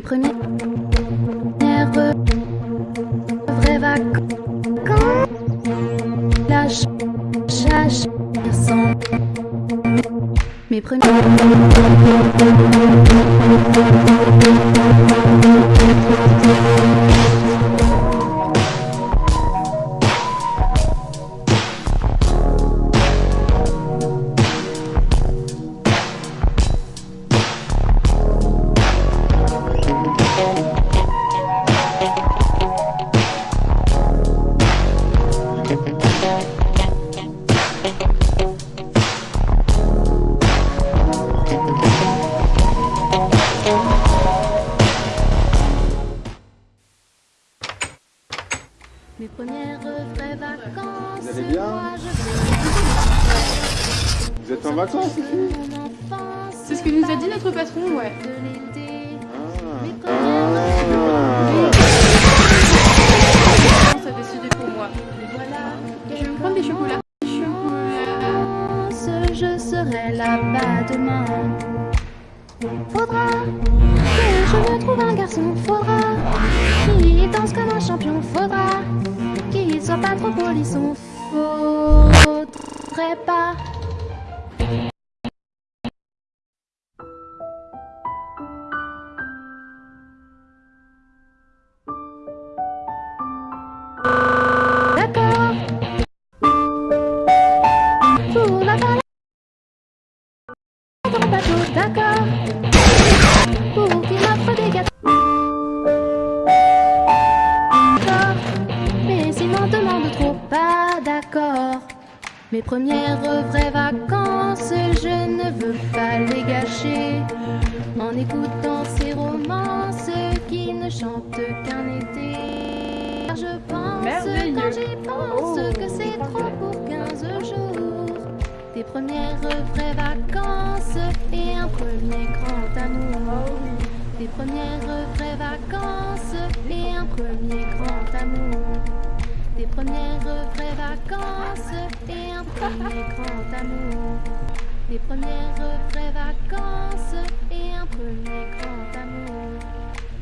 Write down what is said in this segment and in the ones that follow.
mes premiers nerveux, vacances, lâche, premiers. Là-bas demain. Faudra que je me trouve un garçon. Faudra qu'il danse comme un champion. Faudra qu'il soit pas trop polisson. Faudrait pas. Merveilleux. quand j'y pense Oh. que c'est trop pour 15 jours. Des premières vraies vacances et un premier grand amour. Des premières vraies vacances et un premier grand amour. Des premières vraies vacances et un premier grand amour. Des premières vraies vacances et un premier grand amour.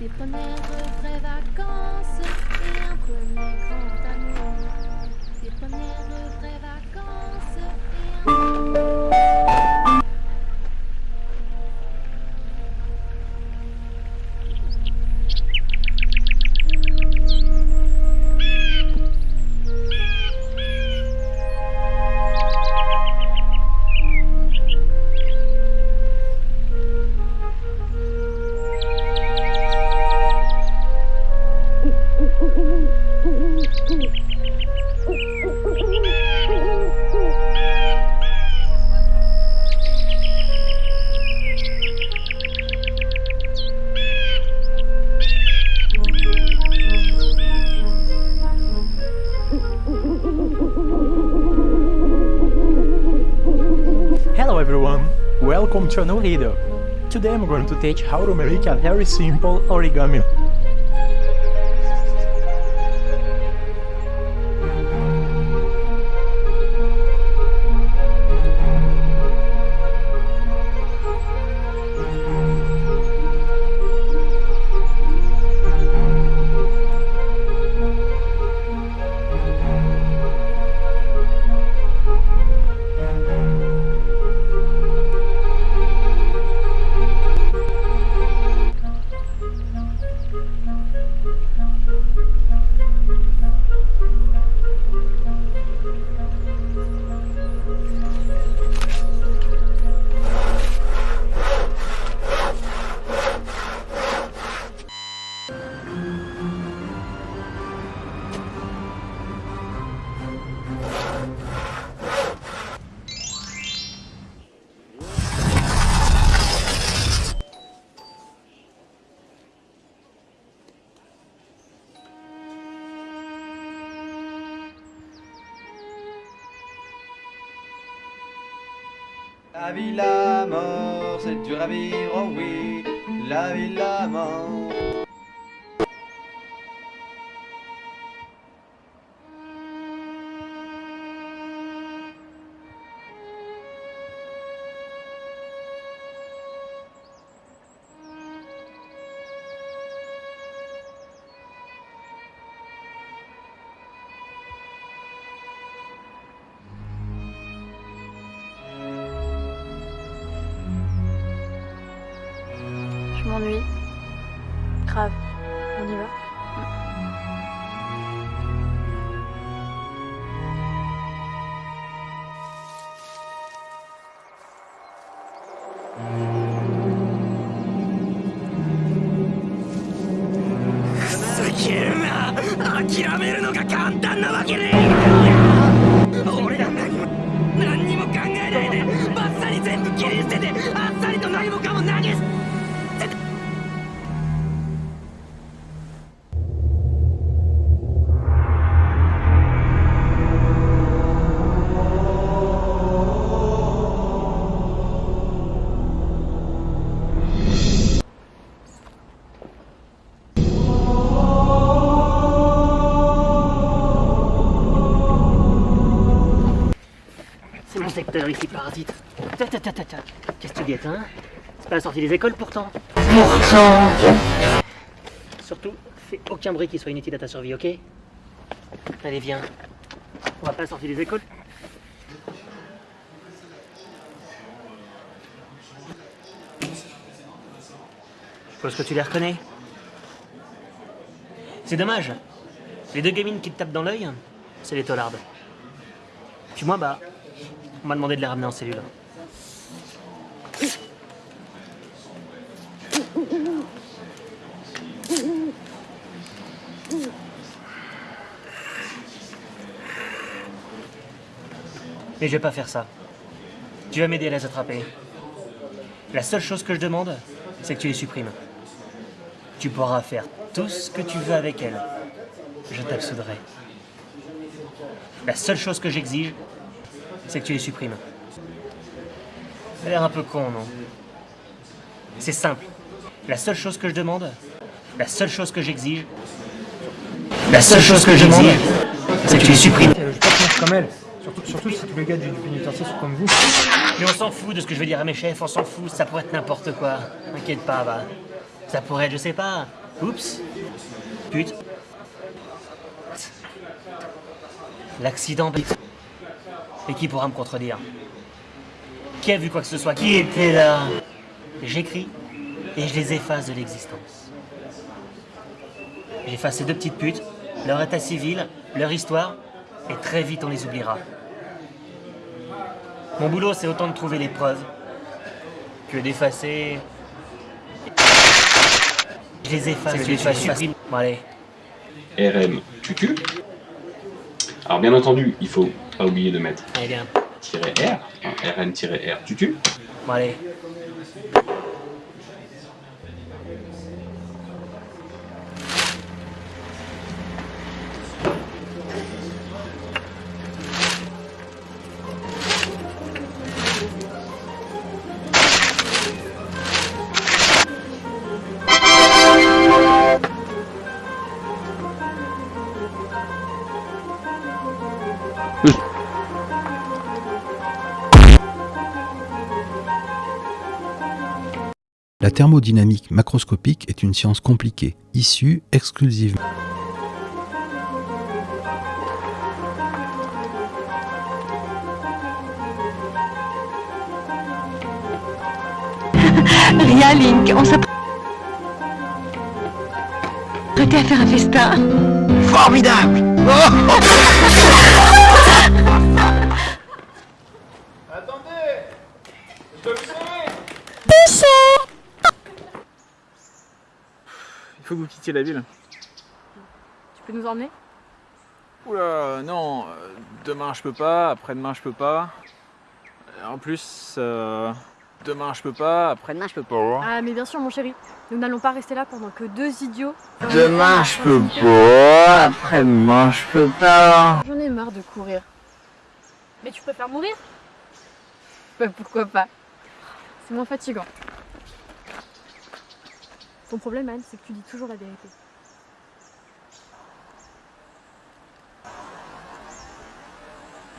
Des premières vraies vacances et un premier grand amour. Des premières vraies vacances new video. Today I'm going to teach how to make a very simple origami. La vie, la mort, c'est dur à oh oui. La vie, la mort. Secteur ici, parasite. Qu'est-ce que tu guettes, hein? C'est pas la sortie des écoles pourtant. Pourtant Surtout, fais aucun bruit qui soit inutile à ta survie, ok? Allez, viens. On va pas sortie des écoles Je suppose que tu les reconnais. C'est dommage. Les deux gamines qui te tapent dans l'œil, c'est les tolardes. Puis moi, bah, on m'a demandé de les ramener en cellule. Mais je vais pas faire ça. Tu vas m'aider à les attraper. La seule chose que je demande, c'est que tu les supprimes. Tu pourras faire tout ce que tu veux avec elles. Je t'absoudrai. La seule chose que j'exige, c'est que tu les supprimes. Ça a l'air un peu con, non? C'est simple. La seule chose que je demande, la seule chose que j'exige, la seule chose que j'exige, c'est que tu les supprimes. Je vais pas finir comme elle. Surtout, surtout si tous les gars du pénitencier sont comme vous. Mais on s'en fout de ce que je veux dire à mes chefs, on s'en fout, ça pourrait être n'importe quoi. T'inquiète pas, va. Ça pourrait être, je sais pas. Oups. Pute. L'accident. Et qui pourra me contredire Qui a vu quoi que ce soit Qui était là J'écris et je les efface de l'existence. J'efface ces deux petites putes, leur état civil, leur histoire, et très vite on les oubliera. Mon boulot, c'est autant de trouver les preuves que d'effacer. Je les efface, je les efface, supprime. Bon, allez. RM tutu. Alors bien entendu, il faut pas oublier de mettre Allez, bien. -R, hein, RN-R tutu. Bon, allez. Thermodynamique macroscopique est une science compliquée, issue exclusivement Rien, Link, on s'apprêtait à faire un festin. Formidable Il faut que vous quittiez la ville. Tu peux nous emmener? Oula, non, euh, demain je peux pas, après-demain je peux pas. Euh, En plus, euh, demain je peux pas, après-demain je peux pas. Ah, mais bien sûr, mon chéri. Nous n'allons pas rester là pendant que deux idiots. Demain je peux pas, après-demain je peux pas. J'en ai marre de courir. Mais tu préfères mourir? Bah pourquoi pas? C'est moins fatigant. Ton problème, Anne, c'est que tu dis toujours la vérité.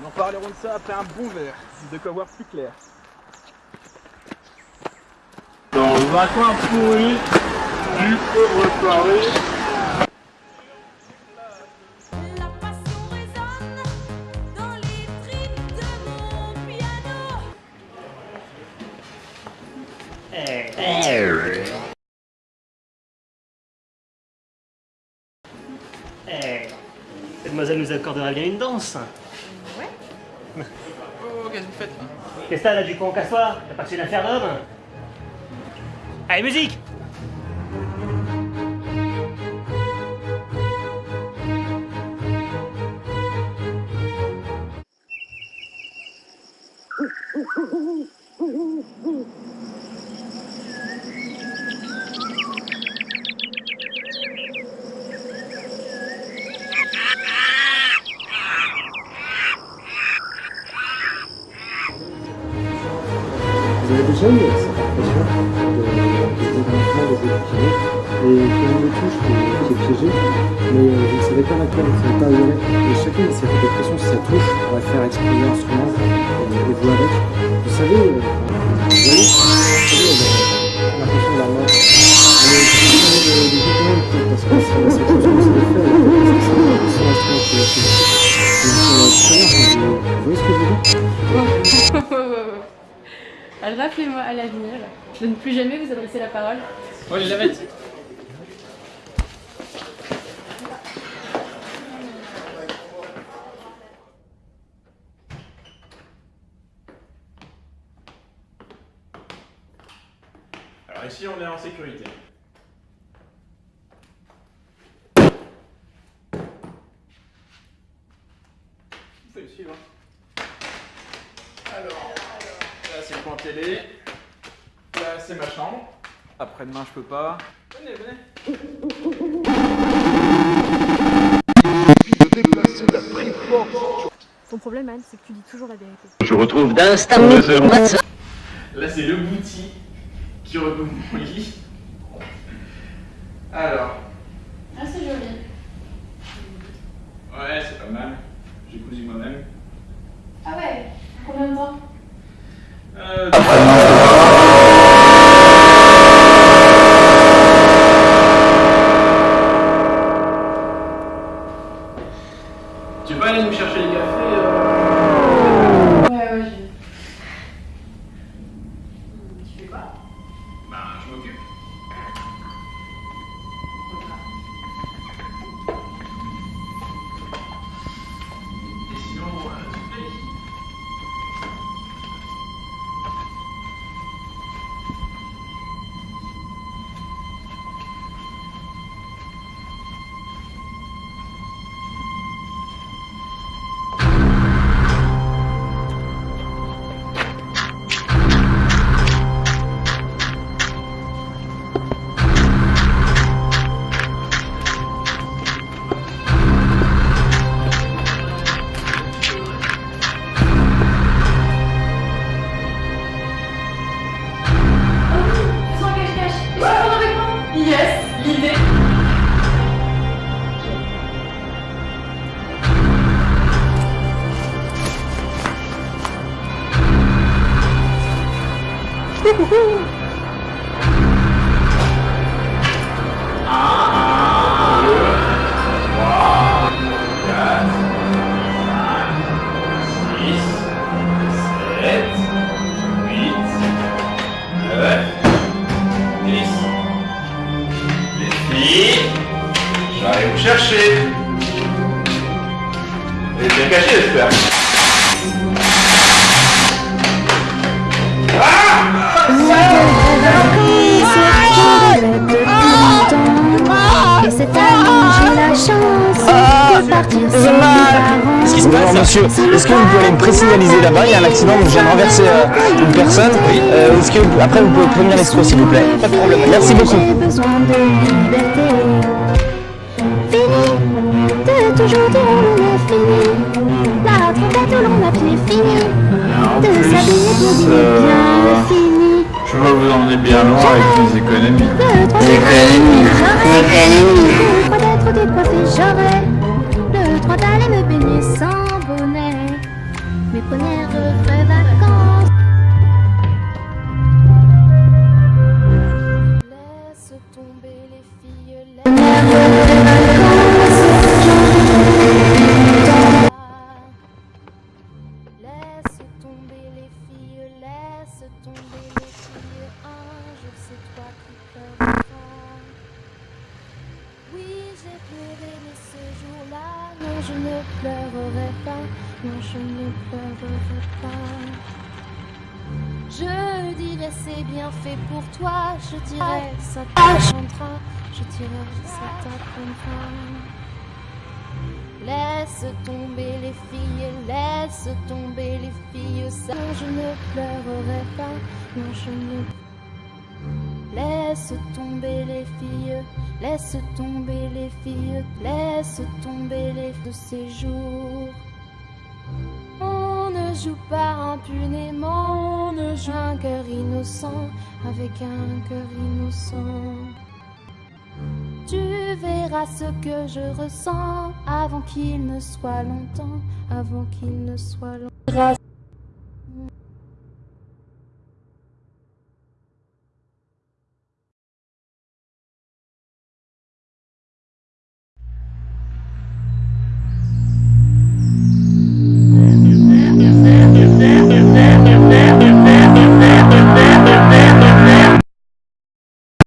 Nous en parlerons de ça après un bon verre, de quoi voir plus clair. Dans un coin pourri, du pauvre soirée. Vous accordera bien une danse. Oh, qu'est-ce que vous faites là? Qu'est-ce que t'as là du con Casse-toi T'as pas reçu une affaire d'homme? Allez, musique vous savez, euh, vous savez, euh, l'impression de la mort. Mais c'est des étudiants parce que c'est c'est quelque chose faire, c'est qui est euh, enfin, vous, vous voyez ce que je veux dire Rappelez-moi à l'avenir de ne plus jamais vous adresser la parole. Oh, Elisabeth Alors ici, on est en sécurité. Vous pouvez suivre. Alors, là c'est le coin télé. Là c'est ma chambre. Après-demain, je peux pas. Venez, venez. Ton problème, Anne, c'est que tu dis toujours la vérité. Je retrouve d'instant. Là c'est le bouti Alors, Ah, c'est joli. ouais, c'est pas mal. J'ai cousu moi-même. Ah ouais Combien de temps? Euh, monsieur Est-ce que vous pouvez aller me présignaliser là-bas Il y a un accident, donc je viens de renverser euh, une personne. Euh, Est-ce que vous- après vous pouvez prévenir l'escroc s'il vous plaît? Pas de problème. Merci beaucoup. J'ai besoin de liberté. Fini de toujours dire on est fini. La trompette où l'on a pied fini. De s'habiller pour dire bien fini. Je vois vous en êtes bien loin avec les économies. Décoiffé, j'aurais le droit d'aller me baigner. Mes premières vraies vacances. Dirais c'est bien fait pour toi, je dirais ça t'apprendra, je dirais ça t'apprendra. Laisse tomber les filles, laisse tomber les filles, ça je ne pleurerai pas, non je ne Laisse tomber les filles, laisse tomber les filles, laisse tomber les de ces jours. Joue pas impunément, ne joue un cœur innocent avec un cœur innocent. Tu verras ce que je ressens avant qu'il ne soit longtemps, avant qu'il ne soit longtemps.